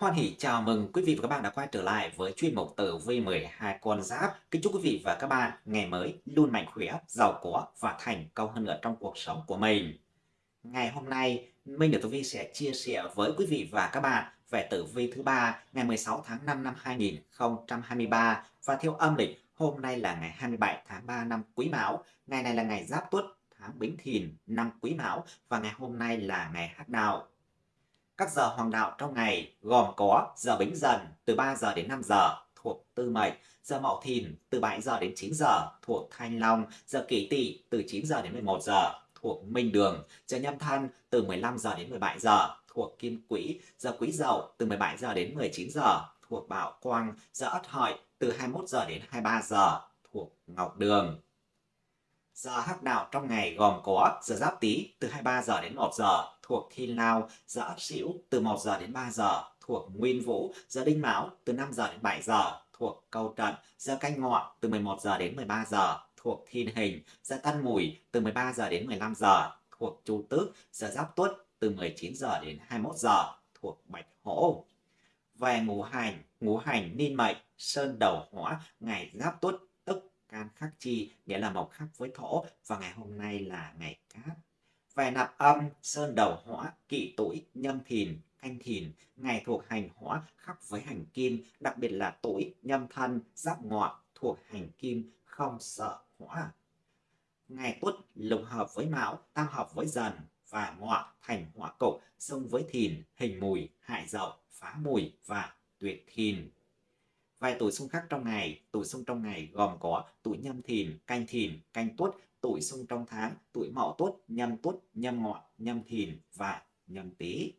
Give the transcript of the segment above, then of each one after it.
Hoan hỷ chào mừng quý vị và các bạn đã quay trở lại với chuyên mục tử vi 12 con giáp. Kính chúc quý vị và các bạn ngày mới luôn mạnh khỏe, giàu có và thành công hơn nữa trong cuộc sống của mình. Ngày hôm nay, Minh được tử vi sẽ chia sẻ với quý vị và các bạn về tử vi thứ ba ngày 16 tháng 5 năm 2023 và theo âm lịch hôm nay là ngày 27 tháng 3 năm Quý Mão. Ngày này là ngày Giáp Tuất tháng Bính Thìn năm Quý Mão và ngày hôm nay là ngày Hắc Đạo. Các giờ hoàng đạo trong ngày gồm có giờ Bính Dần từ 3 giờ đến 5 giờ thuộc Tư Mệnh, giờ Mậu Thìn từ 7 giờ đến 9 giờ thuộc Thanh Long, giờ Kỷ Tỵ từ 9 giờ đến 11 giờ thuộc Minh Đường, giờ Nhâm Thân từ 15 giờ đến 17 giờ thuộc Kim Quỹ, giờ Quý Dậu từ 17 giờ đến 19 giờ thuộc Bảo Quang, giờ Ất Hợi từ 21 giờ đến 23 giờ thuộc Ngọc Đường. Giờ hắc đạo trong ngày gồm có giờ Giáp Tý từ 23 giờ đến 1 giờ thuộc Thiên Lao, giờ Ấp Sửu từ 1 giờ đến 3 giờ. Thuộc Nguyên Vũ, giờ Đinh Mão từ 5 giờ đến 7 giờ. Thuộc Câu Trận, giờ Canh Ngọ từ 11 giờ đến 13 giờ. Thuộc Thiên Hình, giờ Tân Mùi từ 13 giờ đến 15 giờ. Thuộc Chu Tước, giờ Giáp Tuất từ 19 giờ đến 21 giờ. Thuộc Bạch Hổ. Về ngũ hành, ngũ hành niên mệnh, sơn đầu hỏa, ngày Giáp Tuất tức can khắc chi, nghĩa là mộc khắc với thổ. Và ngày hôm nay là ngày cát. Về nạp âm, sơn đầu hỏa, kỵ tuổi, nhâm thìn, canh thìn, ngày thuộc hành hỏa khắc với hành kim, đặc biệt là tuổi, nhâm thân, giáp ngọ thuộc hành kim, không sợ hỏa. Ngày tuất lục hợp với mão, tam hợp với dần và ngọ thành hỏa cục, xung với thìn, hình mùi, hại dậu, phá mùi và tuyệt thìn. Vài tuổi xung khắc trong ngày, tuổi xung trong ngày gồm có tuổi nhâm thìn, canh thìn, canh tuất, tuổi xung trong tháng, tuổi mậu tuất, nhâm tuất, nhâm ngọ, nhâm thìn và nhâm tý.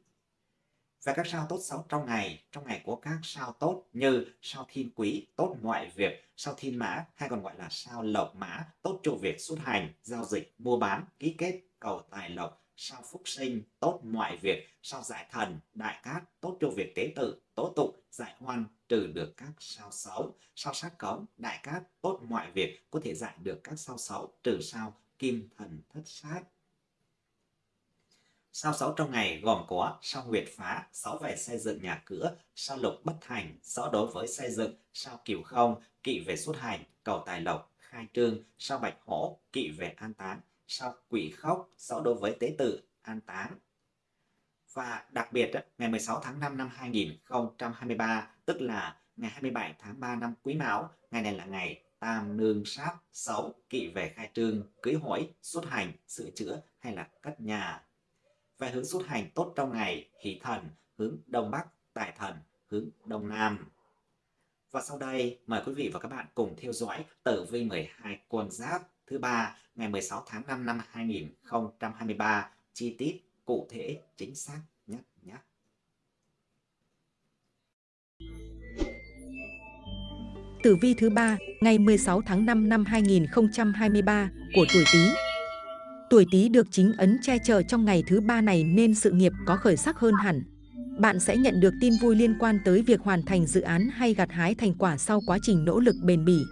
Và các sao tốt xấu trong ngày, trong ngày có các sao tốt như sao thiên quý, tốt mọi việc, sao thiên mã hay còn gọi là sao lộc mã, tốt cho việc xuất hành, giao dịch, mua bán, ký kết, cầu tài lộc, sao phúc sinh, tốt mọi việc, sao giải thần, đại cát, tốt cho việc tế tự, tố tụng, giải hoan, trừ được các sao xấu, sao sát cống, đại cát, tốt mọi việc, có thể giải được các sao xấu, trừ sao kim thần thất sát. Sao xấu trong ngày gồm có sao nguyệt phá, sáu về xây dựng nhà cửa, sao lục bất thành, sáu đối với xây dựng, sao cửu không, kỵ về xuất hành, cầu tài lộc, khai trương, sao bạch hổ, kỵ về an táng, sau quỷ khóc, sau đối với tế tự, an táng. Và đặc biệt, ngày 16 tháng 5 năm 2023, tức là ngày 27 tháng 3 năm Quý Mão, ngày này là ngày tam nương sát, sáu kỵ về khai trương, cưới hỏi, xuất hành, sửa chữa hay là cất nhà. Về hướng xuất hành tốt trong ngày, hỷ thần, hướng Đông Bắc, tài thần, hướng Đông Nam. Và sau đây, mời quý vị và các bạn cùng theo dõi tử vi 12 con giáp thứ ba ngày 16 tháng 5 năm 2023 chi tiết cụ thể, chính xác nhất nhé. Tử vi thứ ba, ngày 16 tháng 5 năm 2023 của tuổi Tý. Tuổi Tý được chính ấn che chở trong ngày thứ ba này nên sự nghiệp có khởi sắc hơn hẳn. Bạn sẽ nhận được tin vui liên quan tới việc hoàn thành dự án hay gặt hái thành quả sau quá trình nỗ lực bền bỉ.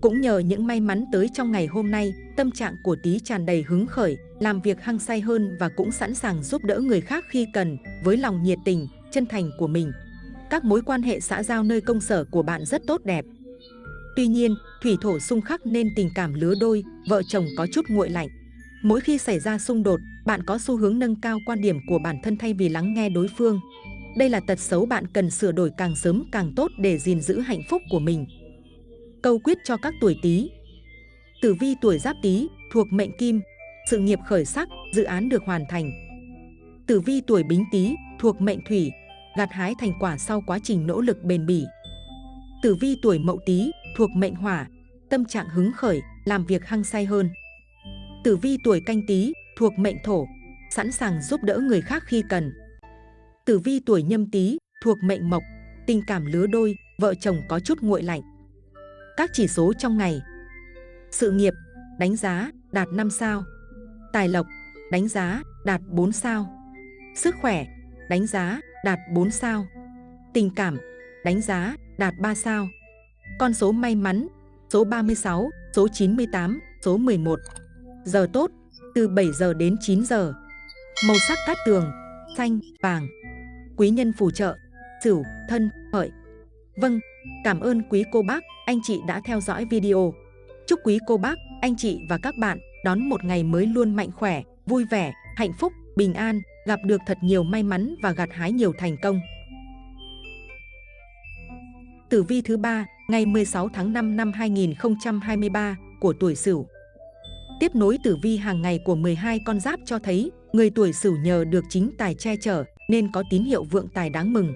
Cũng nhờ những may mắn tới trong ngày hôm nay, tâm trạng của Tý tràn đầy hứng khởi, làm việc hăng say hơn và cũng sẵn sàng giúp đỡ người khác khi cần, với lòng nhiệt tình, chân thành của mình. Các mối quan hệ xã giao nơi công sở của bạn rất tốt đẹp. Tuy nhiên, thủy thổ xung khắc nên tình cảm lứa đôi, vợ chồng có chút nguội lạnh. Mỗi khi xảy ra xung đột, bạn có xu hướng nâng cao quan điểm của bản thân thay vì lắng nghe đối phương. Đây là tật xấu bạn cần sửa đổi càng sớm càng tốt để gìn giữ hạnh phúc của mình. Câu quyết cho các tuổi Tý. Tử vi tuổi Giáp Tý thuộc mệnh Kim, sự nghiệp khởi sắc, dự án được hoàn thành. Tử vi tuổi Bính Tý thuộc mệnh Thủy, gặt hái thành quả sau quá trình nỗ lực bền bỉ. Tử vi tuổi Mậu Tý thuộc mệnh Hỏa, tâm trạng hứng khởi, làm việc hăng say hơn. Tử vi tuổi Canh Tý thuộc mệnh Thổ, sẵn sàng giúp đỡ người khác khi cần. Tử vi tuổi Nhâm Tý thuộc mệnh Mộc, tình cảm lứa đôi, vợ chồng có chút nguội lạnh. Các chỉ số trong ngày. Sự nghiệp, đánh giá, đạt 5 sao. Tài lộc, đánh giá, đạt 4 sao. Sức khỏe, đánh giá, đạt 4 sao. Tình cảm, đánh giá, đạt 3 sao. Con số may mắn, số 36, số 98, số 11 Giờ tốt, từ 7 giờ đến 9 giờ. Màu sắc cát tường, xanh, vàng. Quý nhân phù trợ, Sửu, Thân, Hợi. Vâng, cảm ơn quý cô bác, anh chị đã theo dõi video. Chúc quý cô bác, anh chị và các bạn đón một ngày mới luôn mạnh khỏe, vui vẻ, hạnh phúc, bình an, gặp được thật nhiều may mắn và gặt hái nhiều thành công. Tử vi thứ ba ngày 16 tháng 5 năm 2023 của tuổi Sửu. Tiếp nối tử vi hàng ngày của 12 con giáp cho thấy người tuổi Sửu nhờ được chính tài che chở nên có tín hiệu vượng tài đáng mừng.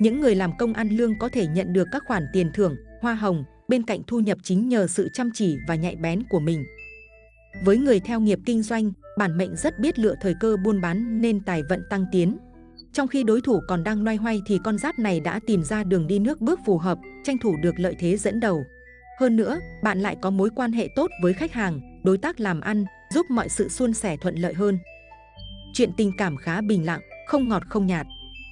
Những người làm công ăn lương có thể nhận được các khoản tiền thưởng, hoa hồng bên cạnh thu nhập chính nhờ sự chăm chỉ và nhạy bén của mình. Với người theo nghiệp kinh doanh, bản mệnh rất biết lựa thời cơ buôn bán nên tài vận tăng tiến. Trong khi đối thủ còn đang loay hoay thì con giáp này đã tìm ra đường đi nước bước phù hợp, tranh thủ được lợi thế dẫn đầu. Hơn nữa, bạn lại có mối quan hệ tốt với khách hàng, đối tác làm ăn, giúp mọi sự suôn sẻ thuận lợi hơn. Chuyện tình cảm khá bình lặng, không ngọt không nhạt.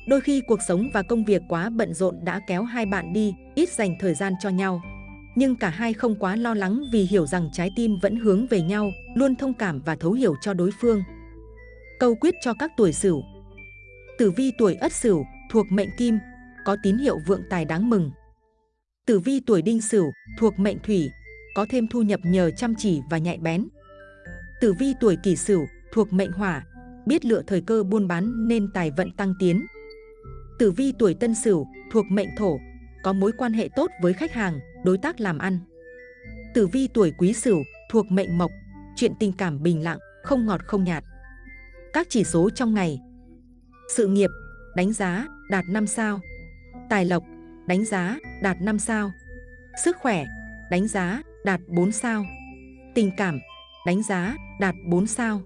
Đôi khi cuộc sống và công việc quá bận rộn đã kéo hai bạn đi, ít dành thời gian cho nhau. Nhưng cả hai không quá lo lắng vì hiểu rằng trái tim vẫn hướng về nhau, luôn thông cảm và thấu hiểu cho đối phương. Câu quyết cho các tuổi Sửu Tử vi tuổi Ất Sửu thuộc mệnh Kim, có tín hiệu vượng tài đáng mừng. Tử vi tuổi Đinh Sửu thuộc mệnh Thủy, có thêm thu nhập nhờ chăm chỉ và nhạy bén. Tử vi tuổi Kỷ Sửu thuộc mệnh Hỏa, biết lựa thời cơ buôn bán nên tài vận tăng tiến. Tử vi tuổi Tân Sửu thuộc mệnh Thổ, có mối quan hệ tốt với khách hàng, đối tác làm ăn. Tử vi tuổi Quý Sửu thuộc mệnh Mộc, chuyện tình cảm bình lặng, không ngọt không nhạt. Các chỉ số trong ngày sự nghiệp, đánh giá, đạt 5 sao. Tài lộc, đánh giá, đạt 5 sao. Sức khỏe, đánh giá, đạt 4 sao. Tình cảm, đánh giá, đạt 4 sao.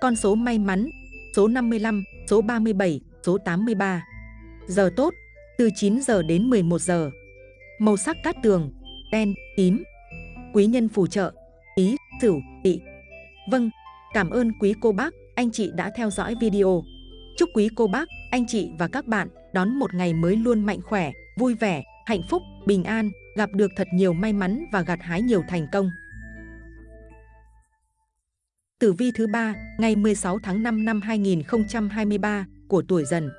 Con số may mắn, số 55, số 37, số 83. Giờ tốt, từ 9 giờ đến 11 giờ. Màu sắc cát tường, đen, tím. Quý nhân phù trợ, ý, sửu, tỵ. Vâng, cảm ơn quý cô bác, anh chị đã theo dõi video. Chúc quý cô bác, anh chị và các bạn đón một ngày mới luôn mạnh khỏe, vui vẻ, hạnh phúc, bình an, gặp được thật nhiều may mắn và gặt hái nhiều thành công. Tử vi thứ ba ngày 16 tháng 5 năm 2023 của tuổi dần.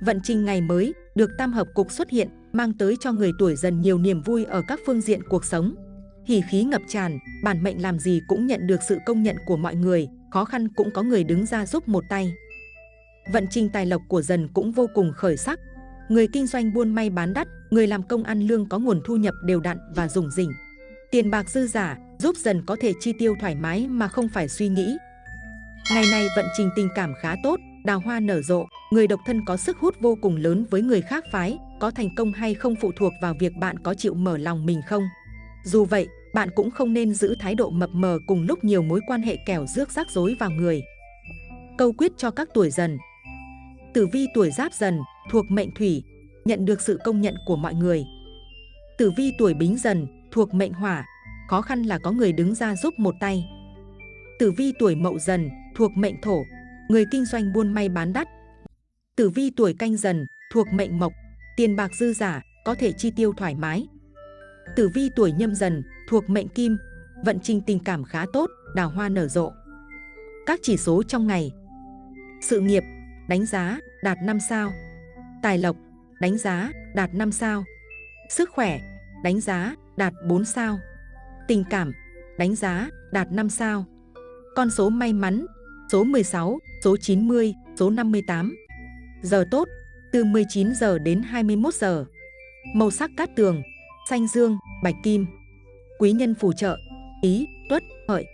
Vận trình ngày mới được tam hợp cục xuất hiện mang tới cho người tuổi dần nhiều niềm vui ở các phương diện cuộc sống. Hỉ khí ngập tràn, bản mệnh làm gì cũng nhận được sự công nhận của mọi người, khó khăn cũng có người đứng ra giúp một tay vận trình tài lộc của dần cũng vô cùng khởi sắc. Người kinh doanh buôn may bán đắt, người làm công ăn lương có nguồn thu nhập đều đặn và dùng rỉnh. Tiền bạc dư giả giúp dần có thể chi tiêu thoải mái mà không phải suy nghĩ. Ngày này vận trình tình cảm khá tốt, đào hoa nở rộ, người độc thân có sức hút vô cùng lớn với người khác phái, có thành công hay không phụ thuộc vào việc bạn có chịu mở lòng mình không. Dù vậy, bạn cũng không nên giữ thái độ mập mờ cùng lúc nhiều mối quan hệ kẻo rước rắc rối vào người. Câu quyết cho các tuổi dần Tử vi tuổi giáp dần thuộc mệnh thủy, nhận được sự công nhận của mọi người. Tử vi tuổi bính dần thuộc mệnh hỏa, khó khăn là có người đứng ra giúp một tay. Tử vi tuổi mậu dần thuộc mệnh thổ, người kinh doanh buôn may bán đắt. Tử vi tuổi canh dần thuộc mệnh mộc, tiền bạc dư giả, có thể chi tiêu thoải mái. Tử vi tuổi nhâm dần thuộc mệnh kim, vận trình tình cảm khá tốt, đào hoa nở rộ. Các chỉ số trong ngày Sự nghiệp đánh giá, đạt 5 sao. Tài lộc, đánh giá, đạt 5 sao. Sức khỏe, đánh giá, đạt 4 sao. Tình cảm, đánh giá, đạt 5 sao. Con số may mắn, số 16, số 90, số 58. Giờ tốt, từ 19 giờ đến 21 giờ. Màu sắc cát tường, xanh dương, bạch kim. Quý nhân phù trợ, ý, tuất, hợi.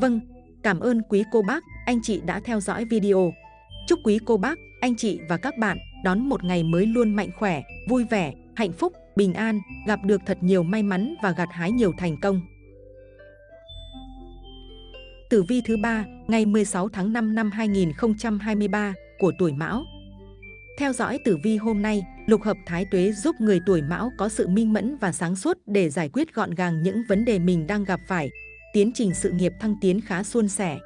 Vâng, cảm ơn quý cô bác, anh chị đã theo dõi video. Chúc quý cô bác, anh chị và các bạn đón một ngày mới luôn mạnh khỏe, vui vẻ, hạnh phúc, bình an, gặp được thật nhiều may mắn và gặt hái nhiều thành công. Tử vi thứ ba ngày 16 tháng 5 năm 2023 của tuổi Mão. Theo dõi tử vi hôm nay, lục hợp thái tuế giúp người tuổi Mão có sự minh mẫn và sáng suốt để giải quyết gọn gàng những vấn đề mình đang gặp phải. Tiến trình sự nghiệp thăng tiến khá suôn sẻ,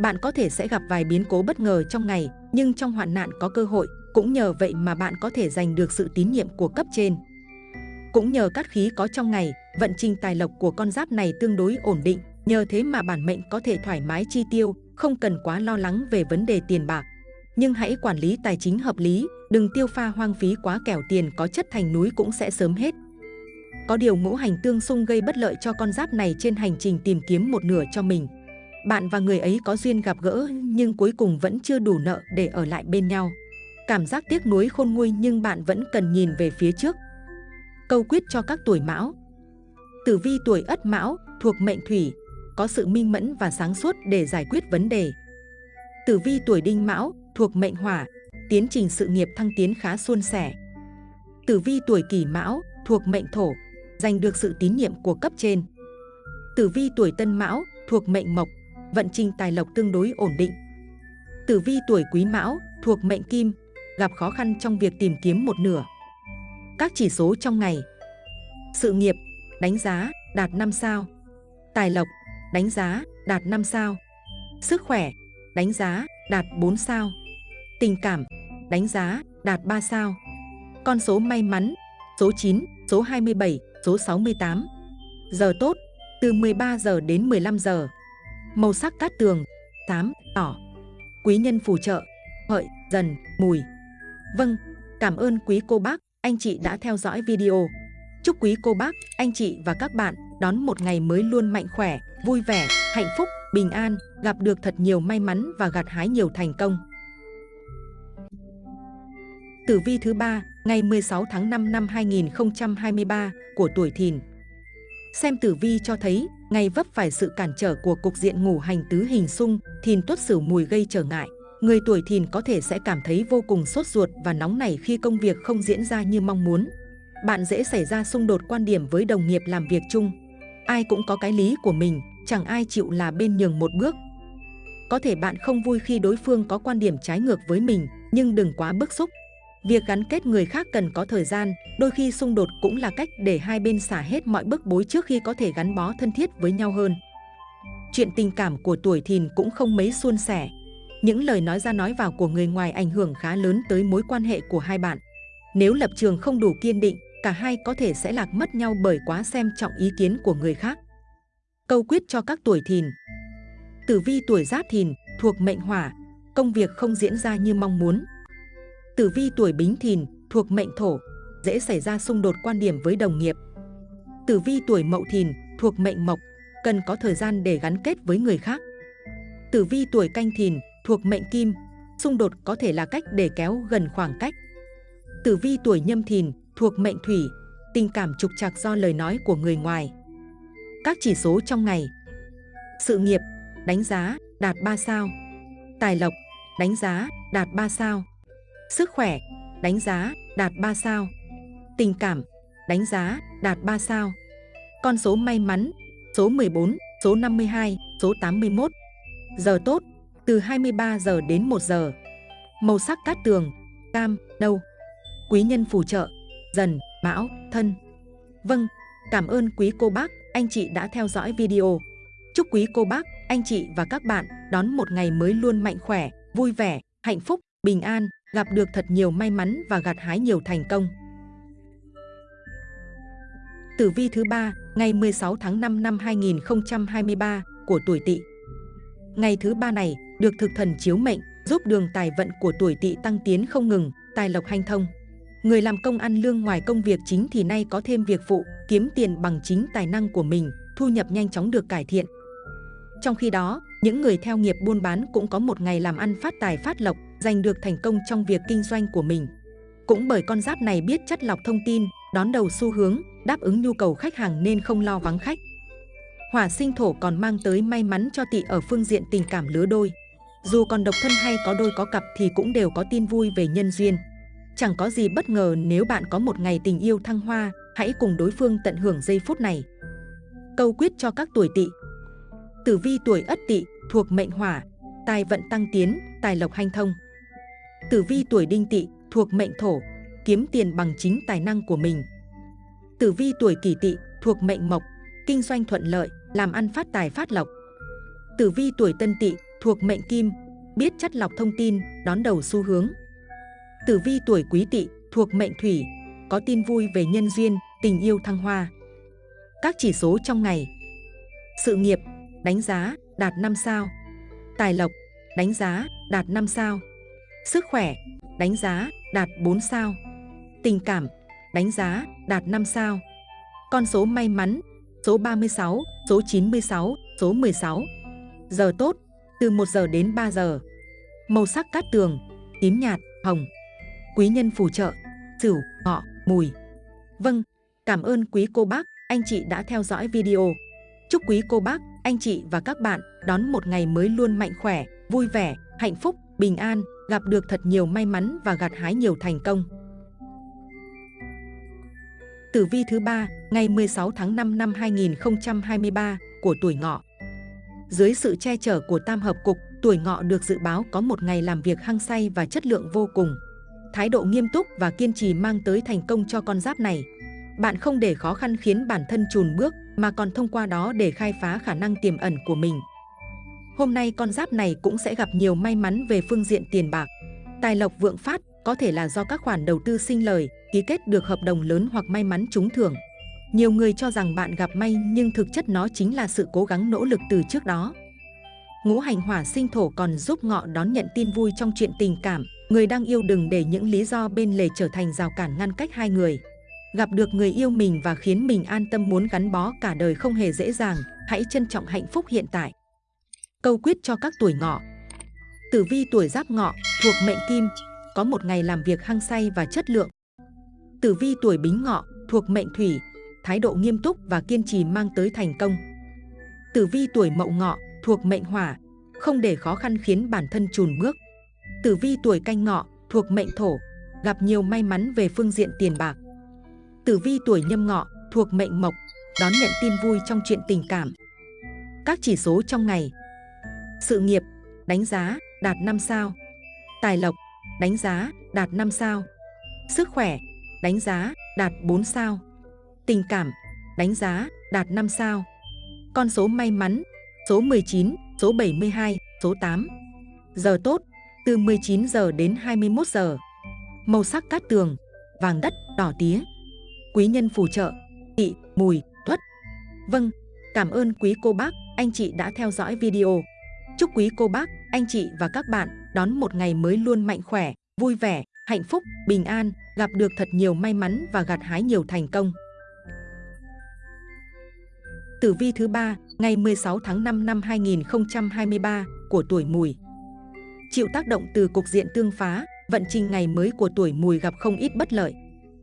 bạn có thể sẽ gặp vài biến cố bất ngờ trong ngày, nhưng trong hoạn nạn có cơ hội, cũng nhờ vậy mà bạn có thể giành được sự tín nhiệm của cấp trên. Cũng nhờ cát khí có trong ngày, vận trình tài lộc của con giáp này tương đối ổn định, nhờ thế mà bản mệnh có thể thoải mái chi tiêu, không cần quá lo lắng về vấn đề tiền bạc. Nhưng hãy quản lý tài chính hợp lý, đừng tiêu pha hoang phí quá kẻo tiền có chất thành núi cũng sẽ sớm hết. Có điều ngũ hành tương xung gây bất lợi cho con giáp này trên hành trình tìm kiếm một nửa cho mình. Bạn và người ấy có duyên gặp gỡ nhưng cuối cùng vẫn chưa đủ nợ để ở lại bên nhau. Cảm giác tiếc nuối khôn nguôi nhưng bạn vẫn cần nhìn về phía trước. Câu quyết cho các tuổi mão Tử vi tuổi ất mão thuộc mệnh thủy, có sự minh mẫn và sáng suốt để giải quyết vấn đề. Tử vi tuổi đinh mão thuộc mệnh hỏa, tiến trình sự nghiệp thăng tiến khá suôn sẻ. Tử vi tuổi kỷ mão thuộc mệnh thổ, giành được sự tín nhiệm của cấp trên. Tử vi tuổi tân mão thuộc mệnh mộc, vận trình tài lộc tương đối ổn định. Tử vi tuổi quý mão thuộc mệnh kim, gặp khó khăn trong việc tìm kiếm một nửa. Các chỉ số trong ngày Sự nghiệp, đánh giá, đạt 5 sao Tài lộc, đánh giá, đạt 5 sao Sức khỏe, đánh giá, đạt 4 sao Tình cảm, đánh giá, đạt 3 sao. Con số may mắn, số 9, số 27, số 68 Giờ tốt, từ 13 giờ đến 15 giờ. Màu sắc cát tường, xám, đỏ. Quý nhân phù trợ, hợi, dần, mùi. Vâng, cảm ơn quý cô bác, anh chị đã theo dõi video. Chúc quý cô bác, anh chị và các bạn đón một ngày mới luôn mạnh khỏe, vui vẻ, hạnh phúc, bình an, gặp được thật nhiều may mắn và gặt hái nhiều thành công. Tử vi thứ ba ngày 16 tháng 5 năm 2023 của tuổi Thìn. Xem tử vi cho thấy, ngày vấp phải sự cản trở của cục diện ngủ hành tứ hình xung, Thìn tuất sửu mùi gây trở ngại. Người tuổi thìn có thể sẽ cảm thấy vô cùng sốt ruột và nóng nảy khi công việc không diễn ra như mong muốn. Bạn dễ xảy ra xung đột quan điểm với đồng nghiệp làm việc chung. Ai cũng có cái lý của mình, chẳng ai chịu là bên nhường một bước. Có thể bạn không vui khi đối phương có quan điểm trái ngược với mình, nhưng đừng quá bức xúc. Việc gắn kết người khác cần có thời gian, đôi khi xung đột cũng là cách để hai bên xả hết mọi bức bối trước khi có thể gắn bó thân thiết với nhau hơn. Chuyện tình cảm của tuổi thìn cũng không mấy suôn sẻ, những lời nói ra nói vào của người ngoài ảnh hưởng khá lớn tới mối quan hệ của hai bạn. Nếu lập trường không đủ kiên định, cả hai có thể sẽ lạc mất nhau bởi quá xem trọng ý kiến của người khác. Câu quyết cho các tuổi thìn Tử vi tuổi giáp thìn thuộc mệnh hỏa, công việc không diễn ra như mong muốn. Tử vi tuổi bính thìn thuộc mệnh thổ, dễ xảy ra xung đột quan điểm với đồng nghiệp. Tử vi tuổi mậu thìn thuộc mệnh mộc, cần có thời gian để gắn kết với người khác. Tử vi tuổi canh thìn thuộc mệnh kim, xung đột có thể là cách để kéo gần khoảng cách. Tử vi tuổi nhâm thìn thuộc mệnh thủy, tình cảm trục trặc do lời nói của người ngoài. Các chỉ số trong ngày Sự nghiệp, đánh giá, đạt 3 sao Tài lộc, đánh giá, đạt 3 sao Sức khỏe, đánh giá, đạt 3 sao Tình cảm, đánh giá, đạt 3 sao Con số may mắn, số 14, số 52, số 81 Giờ tốt, từ 23 giờ đến 1 giờ. Màu sắc cát tường, cam, nâu. Quý nhân phù trợ, dần, mão, thân. Vâng, cảm ơn quý cô bác, anh chị đã theo dõi video. Chúc quý cô bác, anh chị và các bạn đón một ngày mới luôn mạnh khỏe, vui vẻ, hạnh phúc, bình an, gặp được thật nhiều may mắn và gặt hái nhiều thành công. Tử vi thứ ba ngày 16 tháng 5 năm 2023 của tuổi Tỵ. Ngày thứ ba này, được thực thần chiếu mệnh, giúp đường tài vận của tuổi tỵ tăng tiến không ngừng, tài lộc hanh thông. Người làm công ăn lương ngoài công việc chính thì nay có thêm việc phụ, kiếm tiền bằng chính tài năng của mình, thu nhập nhanh chóng được cải thiện. Trong khi đó, những người theo nghiệp buôn bán cũng có một ngày làm ăn phát tài phát lộc, giành được thành công trong việc kinh doanh của mình. Cũng bởi con giáp này biết chất lọc thông tin, đón đầu xu hướng, đáp ứng nhu cầu khách hàng nên không lo vắng khách. Hỏa sinh thổ còn mang tới may mắn cho tỵ ở phương diện tình cảm lứa đôi. Dù còn độc thân hay có đôi có cặp thì cũng đều có tin vui về nhân duyên. Chẳng có gì bất ngờ nếu bạn có một ngày tình yêu thăng hoa, hãy cùng đối phương tận hưởng giây phút này. Câu quyết cho các tuổi tỵ Tử vi tuổi ất tỵ thuộc mệnh hỏa, tài vận tăng tiến, tài lộc hanh thông. Tử vi tuổi đinh tỵ thuộc mệnh thổ, kiếm tiền bằng chính tài năng của mình. Tử vi tuổi kỷ tỵ thuộc mệnh mộc, kinh doanh thuận lợi, làm ăn phát tài phát lộc. Tử vi tuổi tân tỵ thuộc mệnh kim, biết chất lọc thông tin, đón đầu xu hướng. Tử vi tuổi quý tỵ thuộc mệnh thủy, có tin vui về nhân duyên, tình yêu thăng hoa. Các chỉ số trong ngày Sự nghiệp, đánh giá, đạt 5 sao Tài lộc, đánh giá, đạt 5 sao Sức khỏe, đánh giá, đạt 4 sao. Tình cảm, đánh giá, đạt 5 sao. Con số may mắn, số 36, số 96, số 16. Giờ tốt, từ 1 giờ đến 3 giờ. Màu sắc cát tường, tím nhạt, hồng. Quý nhân phù trợ, sửu, ngọ, mùi. Vâng, cảm ơn quý cô bác, anh chị đã theo dõi video. Chúc quý cô bác, anh chị và các bạn đón một ngày mới luôn mạnh khỏe, vui vẻ, hạnh phúc, bình an, gặp được thật nhiều may mắn và gặt hái nhiều thành công. Tử vi thứ ba ngày 16 tháng 5 năm 2023 của tuổi ngọ. Dưới sự che chở của tam hợp cục, tuổi ngọ được dự báo có một ngày làm việc hăng say và chất lượng vô cùng. Thái độ nghiêm túc và kiên trì mang tới thành công cho con giáp này. Bạn không để khó khăn khiến bản thân chùn bước, mà còn thông qua đó để khai phá khả năng tiềm ẩn của mình. Hôm nay con giáp này cũng sẽ gặp nhiều may mắn về phương diện tiền bạc. Tài lộc vượng phát có thể là do các khoản đầu tư sinh lời, ký kết được hợp đồng lớn hoặc may mắn trúng thưởng. Nhiều người cho rằng bạn gặp may nhưng thực chất nó chính là sự cố gắng nỗ lực từ trước đó. Ngũ hành hỏa sinh thổ còn giúp ngọ đón nhận tin vui trong chuyện tình cảm. Người đang yêu đừng để những lý do bên lề trở thành rào cản ngăn cách hai người. Gặp được người yêu mình và khiến mình an tâm muốn gắn bó cả đời không hề dễ dàng. Hãy trân trọng hạnh phúc hiện tại. Câu quyết cho các tuổi ngọ Tử vi tuổi giáp ngọ thuộc mệnh kim, có một ngày làm việc hăng say và chất lượng. Tử vi tuổi bính ngọ thuộc mệnh thủy, thái độ nghiêm túc và kiên trì mang tới thành công. Tử vi tuổi mậu ngọ thuộc mệnh hỏa, không để khó khăn khiến bản thân chùn bước. Tử vi tuổi canh ngọ thuộc mệnh thổ, gặp nhiều may mắn về phương diện tiền bạc. Tử vi tuổi nhâm ngọ thuộc mệnh mộc, đón nhận tin vui trong chuyện tình cảm. Các chỉ số trong ngày sự nghiệp, đánh giá, đạt 5 sao. Tài lộc, đánh giá, đạt 5 sao. Sức khỏe, đánh giá, đạt 4 sao. Tình cảm, đánh giá, đạt 5 sao. Con số may mắn, số 19, số 72, số 8 Giờ tốt, từ 19 giờ đến 21 giờ. Màu sắc cát tường, vàng đất, đỏ tía. Quý nhân phù trợ, thị, mùi, thuất. Vâng, cảm ơn quý cô bác, anh chị đã theo dõi video. Chúc quý cô bác, anh chị và các bạn đón một ngày mới luôn mạnh khỏe, vui vẻ, hạnh phúc, bình an, gặp được thật nhiều may mắn và gặt hái nhiều thành công. Tử vi thứ ba ngày 16 tháng 5 năm 2023 của tuổi mùi. Chịu tác động từ cục diện tương phá, vận trình ngày mới của tuổi mùi gặp không ít bất lợi.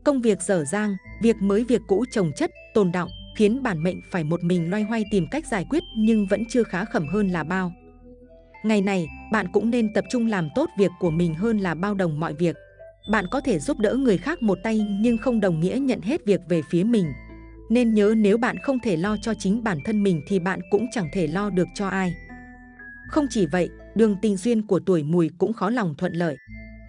Công việc dở dang, việc mới việc cũ trồng chất, tồn động, khiến bản mệnh phải một mình loay hoay tìm cách giải quyết nhưng vẫn chưa khá khẩm hơn là bao. Ngày này, bạn cũng nên tập trung làm tốt việc của mình hơn là bao đồng mọi việc. Bạn có thể giúp đỡ người khác một tay nhưng không đồng nghĩa nhận hết việc về phía mình. Nên nhớ nếu bạn không thể lo cho chính bản thân mình thì bạn cũng chẳng thể lo được cho ai. Không chỉ vậy, đường tình duyên của tuổi mùi cũng khó lòng thuận lợi.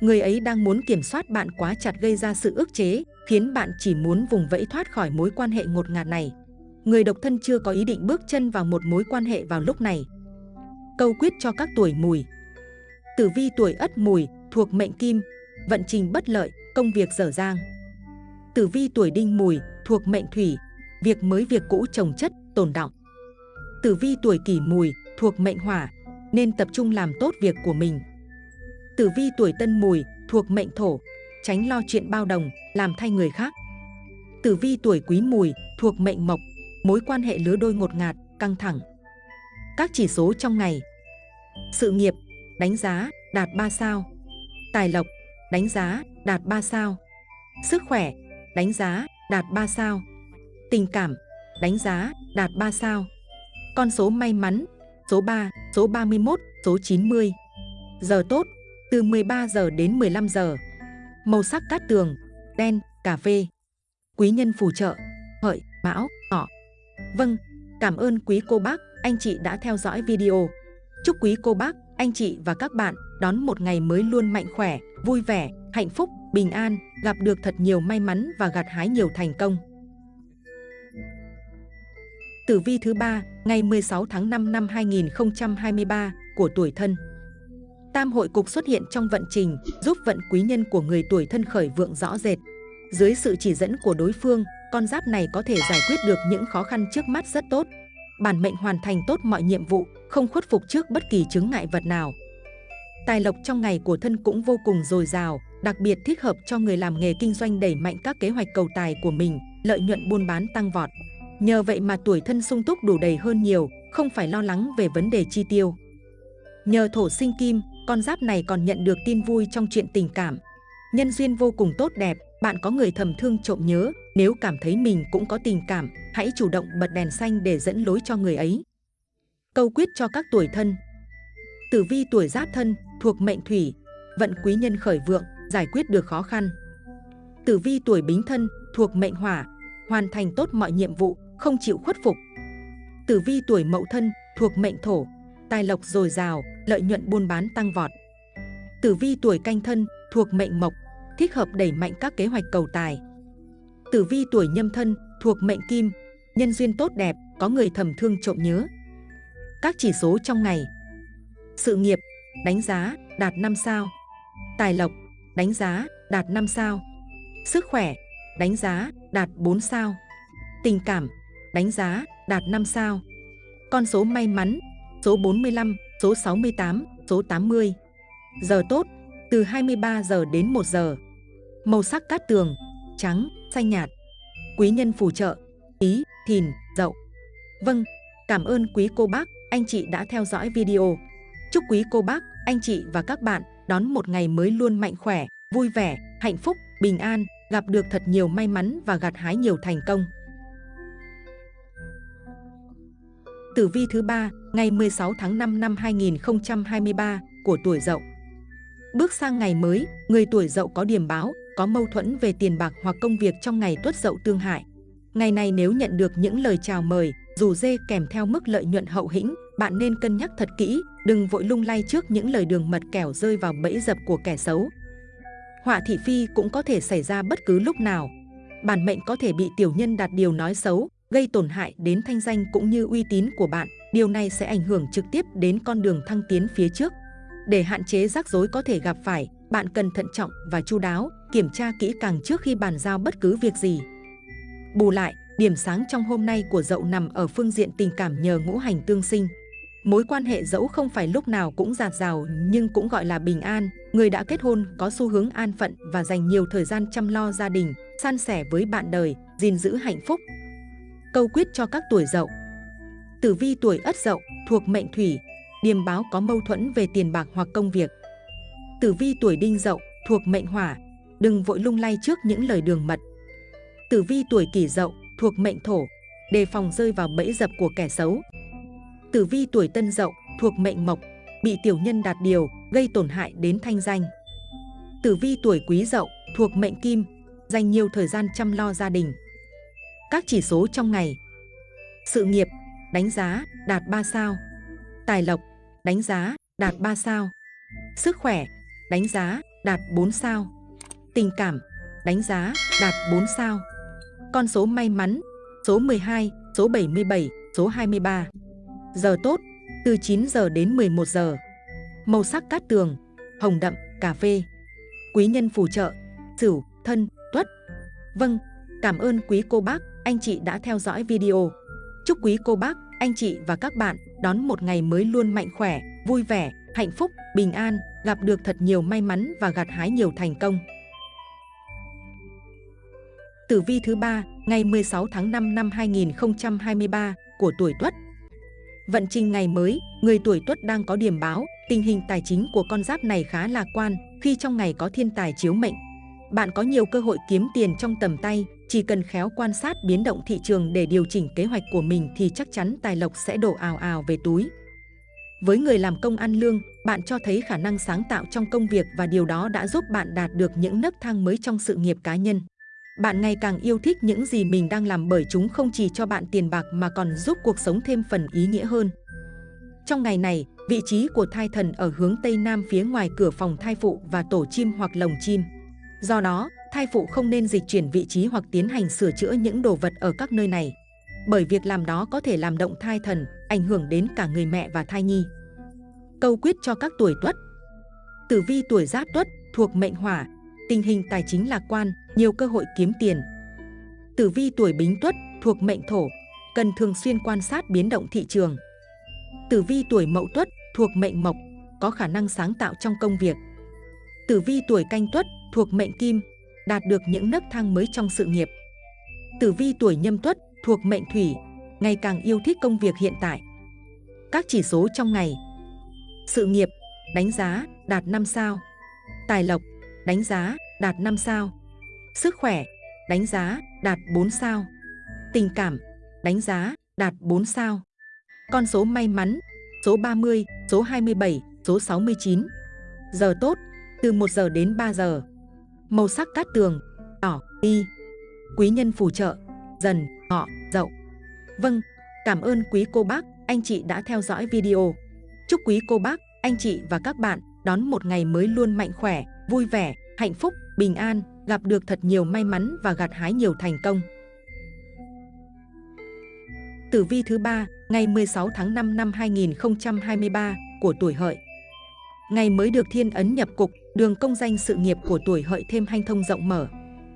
Người ấy đang muốn kiểm soát bạn quá chặt gây ra sự ức chế, khiến bạn chỉ muốn vùng vẫy thoát khỏi mối quan hệ ngột ngạt này. Người độc thân chưa có ý định bước chân vào một mối quan hệ vào lúc này, Câu quyết cho các tuổi mùi Tử vi tuổi ất mùi thuộc mệnh kim, vận trình bất lợi, công việc dở dang. Tử vi tuổi đinh mùi thuộc mệnh thủy, việc mới việc cũ trồng chất, tồn động. Tử vi tuổi kỷ mùi thuộc mệnh hỏa, nên tập trung làm tốt việc của mình. Tử vi tuổi tân mùi thuộc mệnh thổ, tránh lo chuyện bao đồng, làm thay người khác. Tử vi tuổi quý mùi thuộc mệnh mộc, mối quan hệ lứa đôi ngột ngạt, căng thẳng. Các chỉ số trong ngày. Sự nghiệp, đánh giá, đạt 3 sao. Tài lộc, đánh giá, đạt 3 sao. Sức khỏe, đánh giá, đạt 3 sao. Tình cảm, đánh giá, đạt 3 sao. Con số may mắn, số 3, số 31, số 90 Giờ tốt, từ 13 giờ đến 15 giờ. Màu sắc cát tường, đen, cà phê. Quý nhân phù trợ, hợi, mão, ngọ Vâng, cảm ơn quý cô bác anh chị đã theo dõi video. Chúc quý cô bác, anh chị và các bạn đón một ngày mới luôn mạnh khỏe, vui vẻ, hạnh phúc, bình an, gặp được thật nhiều may mắn và gặt hái nhiều thành công. Tử vi thứ ba ngày 16 tháng 5 năm 2023 của tuổi thân. Tam hội cục xuất hiện trong vận trình, giúp vận quý nhân của người tuổi thân khởi vượng rõ rệt. Dưới sự chỉ dẫn của đối phương, con giáp này có thể giải quyết được những khó khăn trước mắt rất tốt bản mệnh hoàn thành tốt mọi nhiệm vụ, không khuất phục trước bất kỳ chứng ngại vật nào. Tài lộc trong ngày của thân cũng vô cùng dồi dào, đặc biệt thích hợp cho người làm nghề kinh doanh đẩy mạnh các kế hoạch cầu tài của mình, lợi nhuận buôn bán tăng vọt. Nhờ vậy mà tuổi thân sung túc đủ đầy hơn nhiều, không phải lo lắng về vấn đề chi tiêu. Nhờ thổ sinh kim, con giáp này còn nhận được tin vui trong chuyện tình cảm. Nhân duyên vô cùng tốt đẹp, bạn có người thầm thương trộm nhớ, nếu cảm thấy mình cũng có tình cảm, hãy chủ động bật đèn xanh để dẫn lối cho người ấy. Câu quyết cho các tuổi thân Tử vi tuổi giáp thân, thuộc mệnh thủy, vận quý nhân khởi vượng, giải quyết được khó khăn. Tử vi tuổi bính thân, thuộc mệnh hỏa, hoàn thành tốt mọi nhiệm vụ, không chịu khuất phục. Tử vi tuổi mậu thân, thuộc mệnh thổ, tài lộc dồi dào, lợi nhuận buôn bán tăng vọt. Tử vi tuổi canh thân, thuộc mệnh mộc, thích hợp đẩy mạnh các kế hoạch cầu tài. Tử vi tuổi nhâm thân, thuộc mệnh kim, nhân duyên tốt đẹp, có người thầm thương trộm nhớ. Các chỉ số trong ngày. Sự nghiệp, đánh giá, đạt 5 sao. Tài lộc, đánh giá, đạt 5 sao. Sức khỏe, đánh giá, đạt 4 sao. Tình cảm, đánh giá, đạt 5 sao. Con số may mắn, số 45, số 68, số 80 Giờ tốt, từ 23 giờ đến 1 giờ. Màu sắc cát tường, trắng, xanh nhạt Quý nhân phù trợ, ý, thìn, dậu Vâng, cảm ơn quý cô bác, anh chị đã theo dõi video Chúc quý cô bác, anh chị và các bạn đón một ngày mới luôn mạnh khỏe, vui vẻ, hạnh phúc, bình an, gặp được thật nhiều may mắn và gặt hái nhiều thành công. Tử vi thứ ba ngày 16 tháng 5 năm 2023 của tuổi Dậu. Bước sang ngày mới, người tuổi Dậu có điểm báo, có mâu thuẫn về tiền bạc hoặc công việc trong ngày Tuất Dậu tương hại. Ngày này nếu nhận được những lời chào mời, dù dê kèm theo mức lợi nhuận hậu hĩnh, bạn nên cân nhắc thật kỹ, đừng vội lung lay trước những lời đường mật kẻo rơi vào bẫy dập của kẻ xấu. Họa thị phi cũng có thể xảy ra bất cứ lúc nào. Bản mệnh có thể bị tiểu nhân đặt điều nói xấu, gây tổn hại đến thanh danh cũng như uy tín của bạn. Điều này sẽ ảnh hưởng trực tiếp đến con đường thăng tiến phía trước. Để hạn chế rắc rối có thể gặp phải, bạn cần thận trọng và chu đáo, kiểm tra kỹ càng trước khi bàn giao bất cứ việc gì. Bù lại, điểm sáng trong hôm nay của dậu nằm ở phương diện tình cảm nhờ ngũ hành tương sinh. Mối quan hệ dẫu không phải lúc nào cũng giạt rào nhưng cũng gọi là bình an. Người đã kết hôn có xu hướng an phận và dành nhiều thời gian chăm lo gia đình, san sẻ với bạn đời, gìn giữ hạnh phúc. Câu quyết cho các tuổi dậu Tử vi tuổi ất dậu thuộc mệnh thủy, điềm báo có mâu thuẫn về tiền bạc hoặc công việc. Tử vi tuổi đinh dậu thuộc mệnh hỏa, đừng vội lung lay trước những lời đường mật. Tử vi tuổi kỷ dậu thuộc mệnh thổ, đề phòng rơi vào bẫy dập của kẻ xấu. Tử vi tuổi tân dậu thuộc mệnh mộc, bị tiểu nhân đạt điều, gây tổn hại đến thanh danh. Tử vi tuổi quý dậu thuộc mệnh kim, dành nhiều thời gian chăm lo gia đình. Các chỉ số trong ngày Sự nghiệp, đánh giá, đạt 3 sao Tài lộc, đánh giá, đạt 3 sao Sức khỏe, đánh giá, đạt 4 sao Tình cảm, đánh giá, đạt 4 sao. Con số may mắn, số 12, số 77, số 23 Giờ tốt, từ 9 giờ đến 11 giờ. Màu sắc cát tường, hồng đậm, cà phê. Quý nhân phù trợ, sửu, thân, tuất. Vâng, cảm ơn quý cô bác, anh chị đã theo dõi video. Chúc quý cô bác, anh chị và các bạn đón một ngày mới luôn mạnh khỏe, vui vẻ, hạnh phúc, bình an, gặp được thật nhiều may mắn và gặt hái nhiều thành công. Tử vi thứ ba ngày 16 tháng 5 năm 2023 của tuổi Tuất. Vận trình ngày mới, người tuổi Tuất đang có điểm báo, tình hình tài chính của con giáp này khá lạc quan khi trong ngày có thiên tài chiếu mệnh. Bạn có nhiều cơ hội kiếm tiền trong tầm tay, chỉ cần khéo quan sát biến động thị trường để điều chỉnh kế hoạch của mình thì chắc chắn tài lộc sẽ đổ ào ào về túi. Với người làm công ăn lương, bạn cho thấy khả năng sáng tạo trong công việc và điều đó đã giúp bạn đạt được những nấc thang mới trong sự nghiệp cá nhân. Bạn ngày càng yêu thích những gì mình đang làm bởi chúng không chỉ cho bạn tiền bạc mà còn giúp cuộc sống thêm phần ý nghĩa hơn. Trong ngày này, vị trí của thai thần ở hướng Tây Nam phía ngoài cửa phòng thai phụ và tổ chim hoặc lồng chim. Do đó, thai phụ không nên dịch chuyển vị trí hoặc tiến hành sửa chữa những đồ vật ở các nơi này. Bởi việc làm đó có thể làm động thai thần, ảnh hưởng đến cả người mẹ và thai nhi. Câu quyết cho các tuổi tuất Tử vi tuổi giáp tuất thuộc mệnh hỏa, tình hình tài chính lạc quan, nhiều cơ hội kiếm tiền. Tử vi tuổi bính tuất thuộc mệnh thổ, cần thường xuyên quan sát biến động thị trường. Tử vi tuổi mậu tuất thuộc mệnh mộc, có khả năng sáng tạo trong công việc. Tử vi tuổi canh tuất thuộc mệnh Kim, đạt được những nấc thang mới trong sự nghiệp. Tử vi tuổi nhâm tuất, thuộc mệnh Thủy, ngày càng yêu thích công việc hiện tại. Các chỉ số trong ngày Sự nghiệp, đánh giá, đạt 5 sao Tài lộc, đánh giá, đạt 5 sao. Sức khỏe, đánh giá, đạt 4 sao. Tình cảm, đánh giá, đạt 4 sao. Con số may mắn, số 30, số 27, số 69 Giờ tốt, từ 1 giờ đến 3 giờ. Màu sắc cát tường, đỏ, y. Quý nhân phù trợ, dần, ngọ, dậu. Vâng, cảm ơn quý cô bác, anh chị đã theo dõi video. Chúc quý cô bác, anh chị và các bạn đón một ngày mới luôn mạnh khỏe, vui vẻ, hạnh phúc, bình an, gặp được thật nhiều may mắn và gặt hái nhiều thành công. Tử vi thứ ba, ngày 16 tháng 5 năm 2023 của tuổi hợi. Ngày mới được thiên ấn nhập cục, đường công danh sự nghiệp của tuổi hợi thêm hanh thông rộng mở.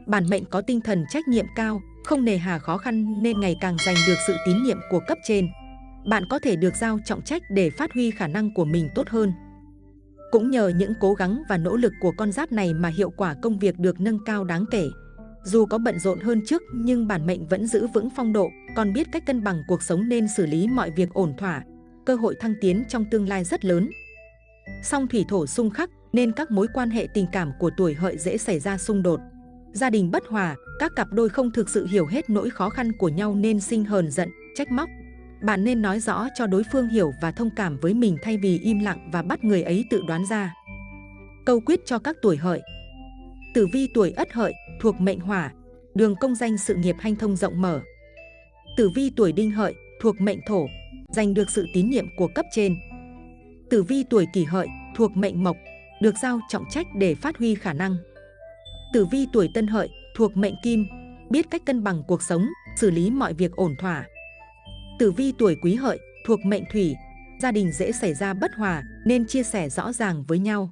Bản mệnh có tinh thần trách nhiệm cao, không nề hà khó khăn nên ngày càng giành được sự tín nhiệm của cấp trên. Bạn có thể được giao trọng trách để phát huy khả năng của mình tốt hơn. Cũng nhờ những cố gắng và nỗ lực của con giáp này mà hiệu quả công việc được nâng cao đáng kể. Dù có bận rộn hơn trước nhưng bản mệnh vẫn giữ vững phong độ, còn biết cách cân bằng cuộc sống nên xử lý mọi việc ổn thỏa. Cơ hội thăng tiến trong tương lai rất lớn. Song thủy thổ xung khắc nên các mối quan hệ tình cảm của tuổi hợi dễ xảy ra xung đột. Gia đình bất hòa, các cặp đôi không thực sự hiểu hết nỗi khó khăn của nhau nên sinh hờn giận, trách móc. Bạn nên nói rõ cho đối phương hiểu và thông cảm với mình thay vì im lặng và bắt người ấy tự đoán ra. Câu quyết cho các tuổi hợi Tử vi tuổi ất hợi thuộc mệnh hỏa, đường công danh sự nghiệp hanh thông rộng mở. Tử vi tuổi đinh hợi thuộc mệnh thổ, giành được sự tín nhiệm của cấp trên. Tử vi tuổi kỷ hợi thuộc mệnh mộc, được giao trọng trách để phát huy khả năng. Tử vi tuổi tân hợi thuộc mệnh kim, biết cách cân bằng cuộc sống, xử lý mọi việc ổn thỏa. Tử vi tuổi quý hợi thuộc mệnh thủy, gia đình dễ xảy ra bất hòa nên chia sẻ rõ ràng với nhau.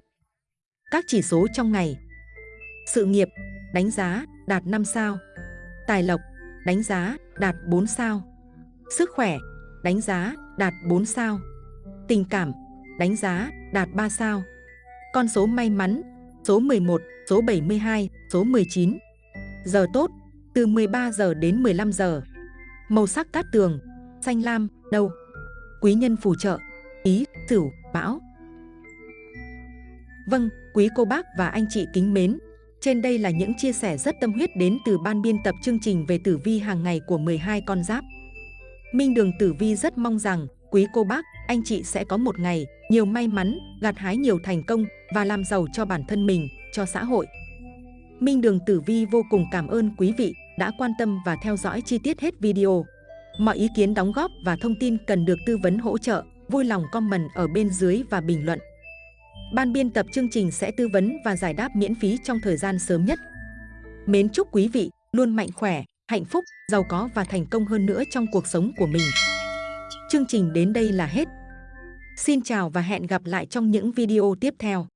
Các chỉ số trong ngày. Sự nghiệp, đánh giá, đạt 5 sao. Tài lộc, đánh giá, đạt 4 sao. Sức khỏe, đánh giá, đạt 4 sao. Tình cảm, đánh giá, đạt 3 sao. Con số may mắn, số 11, số 72, số 19 Giờ tốt, từ 13 giờ đến 15 giờ. Màu sắc cát tường, xanh lam, đâu Quý nhân phù trợ, ý, tửu, bão Vâng, quý cô bác và anh chị kính mến Trên đây là những chia sẻ rất tâm huyết đến từ ban biên tập chương trình về tử vi hàng ngày của 12 con giáp Minh Đường Tử Vi rất mong rằng quý cô bác, anh chị sẽ có một ngày nhiều may mắn, gặt hái nhiều thành công và làm giàu cho bản thân mình, cho xã hội. Minh Đường Tử Vi vô cùng cảm ơn quý vị đã quan tâm và theo dõi chi tiết hết video. Mọi ý kiến đóng góp và thông tin cần được tư vấn hỗ trợ, vui lòng comment ở bên dưới và bình luận. Ban biên tập chương trình sẽ tư vấn và giải đáp miễn phí trong thời gian sớm nhất. Mến chúc quý vị luôn mạnh khỏe, hạnh phúc, giàu có và thành công hơn nữa trong cuộc sống của mình. Chương trình đến đây là hết. Xin chào và hẹn gặp lại trong những video tiếp theo.